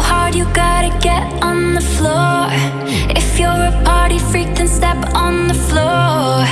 hard, you gotta get on the floor. If you're a party freak, then step on the floor.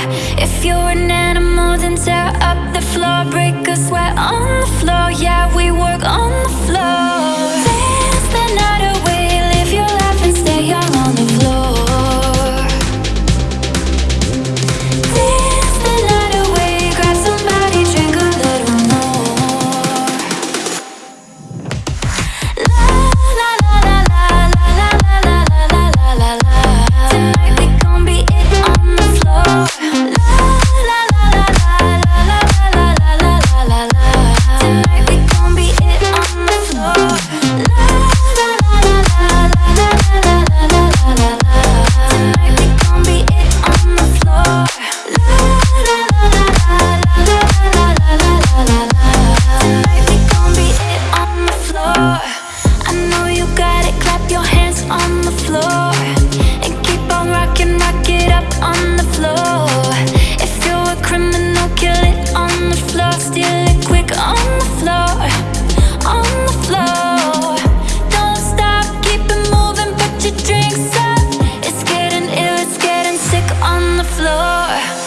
floor And keep on rocking, rock it up on the floor. If you're a criminal, kill it on the floor. Steal it quick on the floor On the floor. Don't stop, keep it moving, put your drinks up. It's getting ill, it's getting sick on the floor.